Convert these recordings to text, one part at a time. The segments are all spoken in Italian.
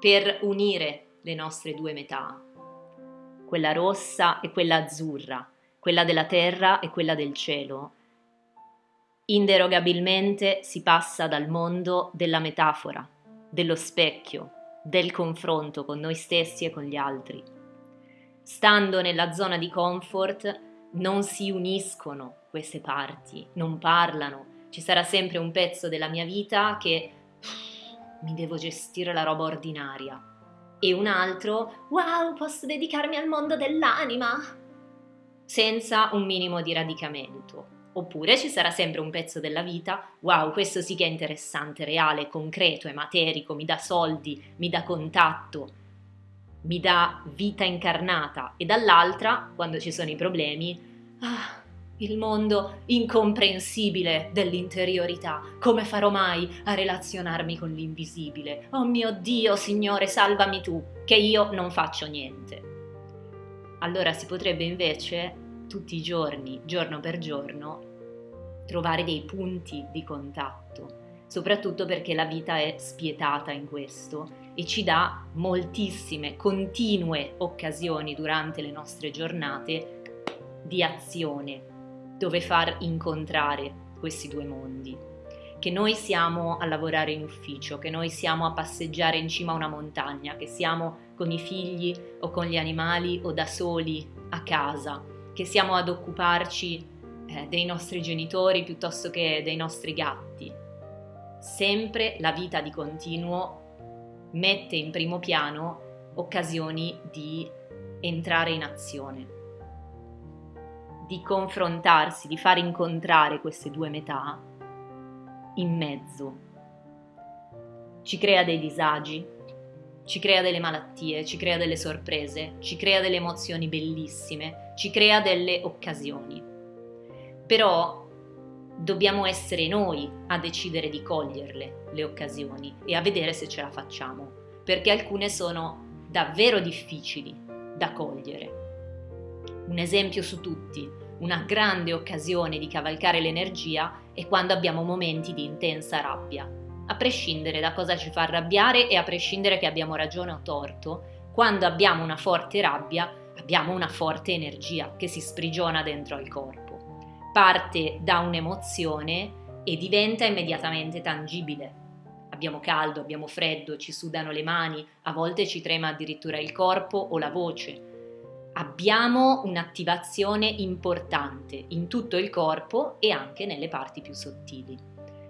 per unire le nostre due metà, quella rossa e quella azzurra, quella della terra e quella del cielo, inderogabilmente si passa dal mondo della metafora, dello specchio, del confronto con noi stessi e con gli altri. Stando nella zona di comfort non si uniscono queste parti, non parlano, ci sarà sempre un pezzo della mia vita che mi devo gestire la roba ordinaria. E un altro wow posso dedicarmi al mondo dell'anima? Senza un minimo di radicamento. Oppure ci sarà sempre un pezzo della vita wow questo sì che è interessante reale concreto è materico mi dà soldi mi dà contatto mi dà vita incarnata. E dall'altra quando ci sono i problemi ah il mondo incomprensibile dell'interiorità. Come farò mai a relazionarmi con l'invisibile? Oh mio Dio, Signore, salvami tu, che io non faccio niente. Allora si potrebbe invece tutti i giorni, giorno per giorno, trovare dei punti di contatto, soprattutto perché la vita è spietata in questo e ci dà moltissime, continue occasioni durante le nostre giornate di azione dove far incontrare questi due mondi. Che noi siamo a lavorare in ufficio, che noi siamo a passeggiare in cima a una montagna, che siamo con i figli o con gli animali o da soli a casa, che siamo ad occuparci eh, dei nostri genitori piuttosto che dei nostri gatti. Sempre la vita di continuo mette in primo piano occasioni di entrare in azione di confrontarsi, di far incontrare queste due metà in mezzo. Ci crea dei disagi, ci crea delle malattie, ci crea delle sorprese, ci crea delle emozioni bellissime, ci crea delle occasioni. Però dobbiamo essere noi a decidere di coglierle le occasioni e a vedere se ce la facciamo, perché alcune sono davvero difficili da cogliere. Un esempio su tutti, una grande occasione di cavalcare l'energia è quando abbiamo momenti di intensa rabbia. A prescindere da cosa ci fa arrabbiare e a prescindere che abbiamo ragione o torto, quando abbiamo una forte rabbia abbiamo una forte energia che si sprigiona dentro al corpo. Parte da un'emozione e diventa immediatamente tangibile. Abbiamo caldo, abbiamo freddo, ci sudano le mani, a volte ci trema addirittura il corpo o la voce abbiamo un'attivazione importante in tutto il corpo e anche nelle parti più sottili.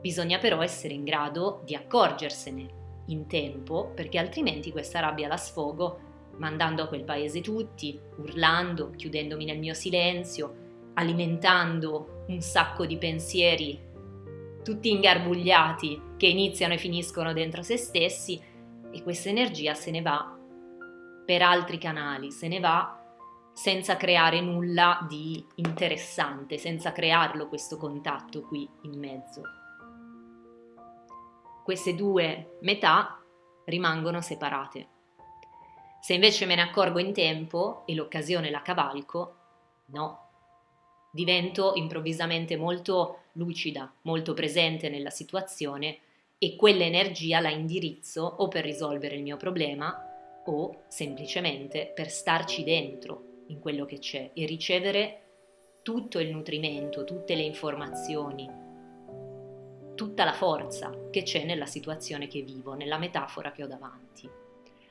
Bisogna però essere in grado di accorgersene in tempo perché altrimenti questa rabbia la sfogo mandando a quel paese tutti, urlando, chiudendomi nel mio silenzio, alimentando un sacco di pensieri tutti ingarbugliati che iniziano e finiscono dentro se stessi e questa energia se ne va per altri canali, se ne va senza creare nulla di interessante, senza crearlo questo contatto qui in mezzo. Queste due metà rimangono separate. Se invece me ne accorgo in tempo e l'occasione la cavalco, no. Divento improvvisamente molto lucida, molto presente nella situazione e quell'energia la indirizzo o per risolvere il mio problema o semplicemente per starci dentro, in quello che c'è e ricevere tutto il nutrimento, tutte le informazioni, tutta la forza che c'è nella situazione che vivo, nella metafora che ho davanti.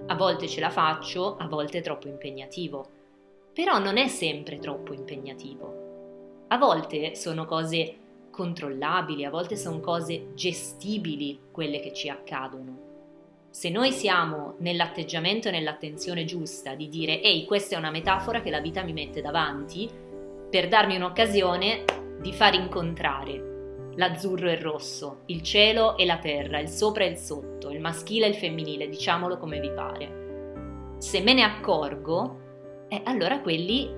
A volte ce la faccio, a volte è troppo impegnativo, però non è sempre troppo impegnativo. A volte sono cose controllabili, a volte sono cose gestibili quelle che ci accadono se noi siamo nell'atteggiamento e nell'attenzione giusta di dire ehi questa è una metafora che la vita mi mette davanti per darmi un'occasione di far incontrare l'azzurro e il rosso, il cielo e la terra, il sopra e il sotto, il maschile e il femminile, diciamolo come vi pare. Se me ne accorgo, eh, allora quelli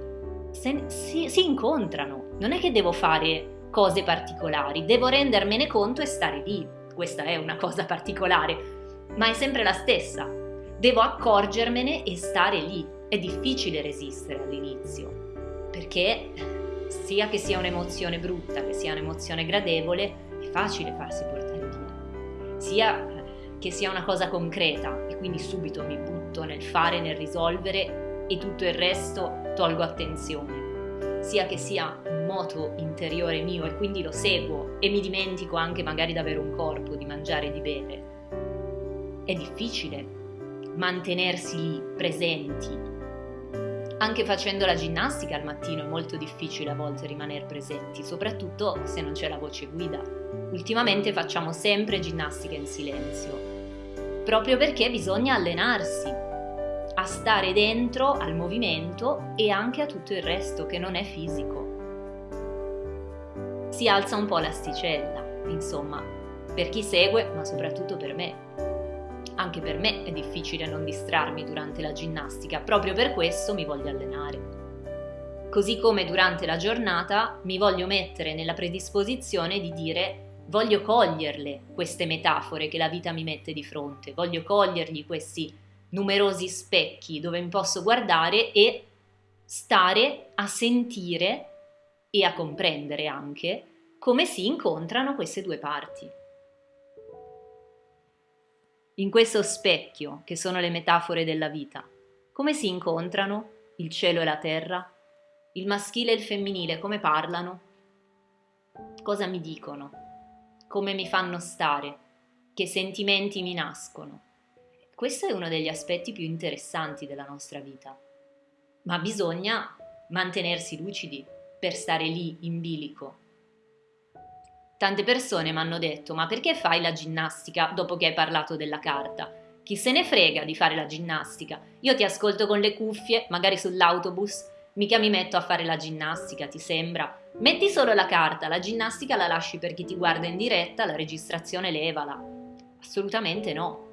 se, si, si incontrano. Non è che devo fare cose particolari, devo rendermene conto e stare lì. Questa è una cosa particolare ma è sempre la stessa. Devo accorgermene e stare lì. È difficile resistere all'inizio, perché sia che sia un'emozione brutta, che sia un'emozione gradevole, è facile farsi portare via. Sia che sia una cosa concreta e quindi subito mi butto nel fare, nel risolvere e tutto il resto tolgo attenzione, sia che sia un moto interiore mio e quindi lo seguo e mi dimentico anche magari di avere un corpo, di mangiare e di bere. È difficile mantenersi lì presenti. Anche facendo la ginnastica al mattino è molto difficile a volte rimanere presenti, soprattutto se non c'è la voce guida. Ultimamente facciamo sempre ginnastica in silenzio, proprio perché bisogna allenarsi a stare dentro al movimento e anche a tutto il resto che non è fisico. Si alza un po' l'asticella, insomma, per chi segue, ma soprattutto per me. Anche per me è difficile non distrarmi durante la ginnastica, proprio per questo mi voglio allenare. Così come durante la giornata mi voglio mettere nella predisposizione di dire voglio coglierle queste metafore che la vita mi mette di fronte, voglio cogliergli questi numerosi specchi dove mi posso guardare e stare a sentire e a comprendere anche come si incontrano queste due parti. In questo specchio, che sono le metafore della vita, come si incontrano il cielo e la terra? Il maschile e il femminile come parlano? Cosa mi dicono? Come mi fanno stare? Che sentimenti mi nascono? Questo è uno degli aspetti più interessanti della nostra vita. Ma bisogna mantenersi lucidi per stare lì in bilico Tante persone mi hanno detto ma perché fai la ginnastica dopo che hai parlato della carta? Chi se ne frega di fare la ginnastica? Io ti ascolto con le cuffie, magari sull'autobus, mica mi metto a fare la ginnastica, ti sembra? Metti solo la carta, la ginnastica la lasci per chi ti guarda in diretta, la registrazione levala. Assolutamente no.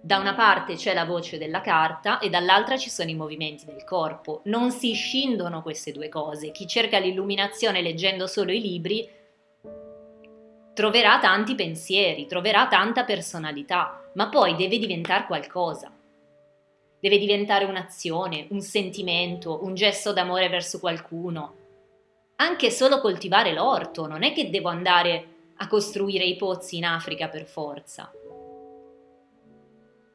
Da una parte c'è la voce della carta e dall'altra ci sono i movimenti del corpo. Non si scindono queste due cose. Chi cerca l'illuminazione leggendo solo i libri troverà tanti pensieri, troverà tanta personalità, ma poi deve diventare qualcosa. Deve diventare un'azione, un sentimento, un gesto d'amore verso qualcuno. Anche solo coltivare l'orto, non è che devo andare a costruire i pozzi in Africa per forza.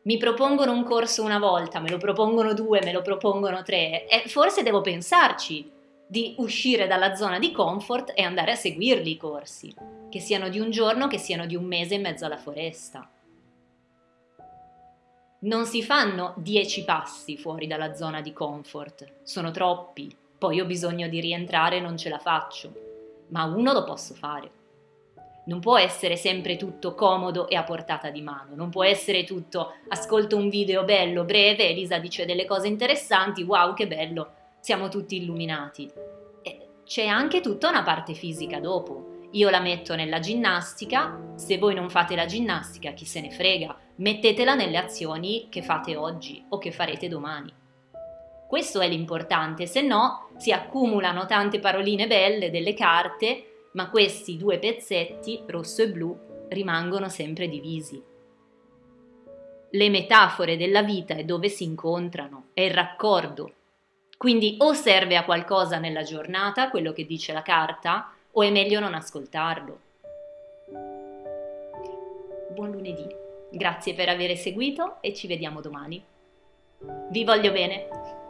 Mi propongono un corso una volta, me lo propongono due, me lo propongono tre, e forse devo pensarci di uscire dalla zona di comfort e andare a seguirli i corsi, che siano di un giorno, che siano di un mese in mezzo alla foresta. Non si fanno dieci passi fuori dalla zona di comfort, sono troppi, poi ho bisogno di rientrare e non ce la faccio, ma uno lo posso fare. Non può essere sempre tutto comodo e a portata di mano, non può essere tutto ascolto un video bello, breve, Elisa dice delle cose interessanti, wow che bello, siamo tutti illuminati. E c'è anche tutta una parte fisica dopo. Io la metto nella ginnastica, se voi non fate la ginnastica, chi se ne frega, mettetela nelle azioni che fate oggi o che farete domani. Questo è l'importante, se no si accumulano tante paroline belle delle carte, ma questi due pezzetti, rosso e blu, rimangono sempre divisi. Le metafore della vita è dove si incontrano, è il raccordo quindi o serve a qualcosa nella giornata, quello che dice la carta, o è meglio non ascoltarlo. Buon lunedì, grazie per aver seguito e ci vediamo domani. Vi voglio bene!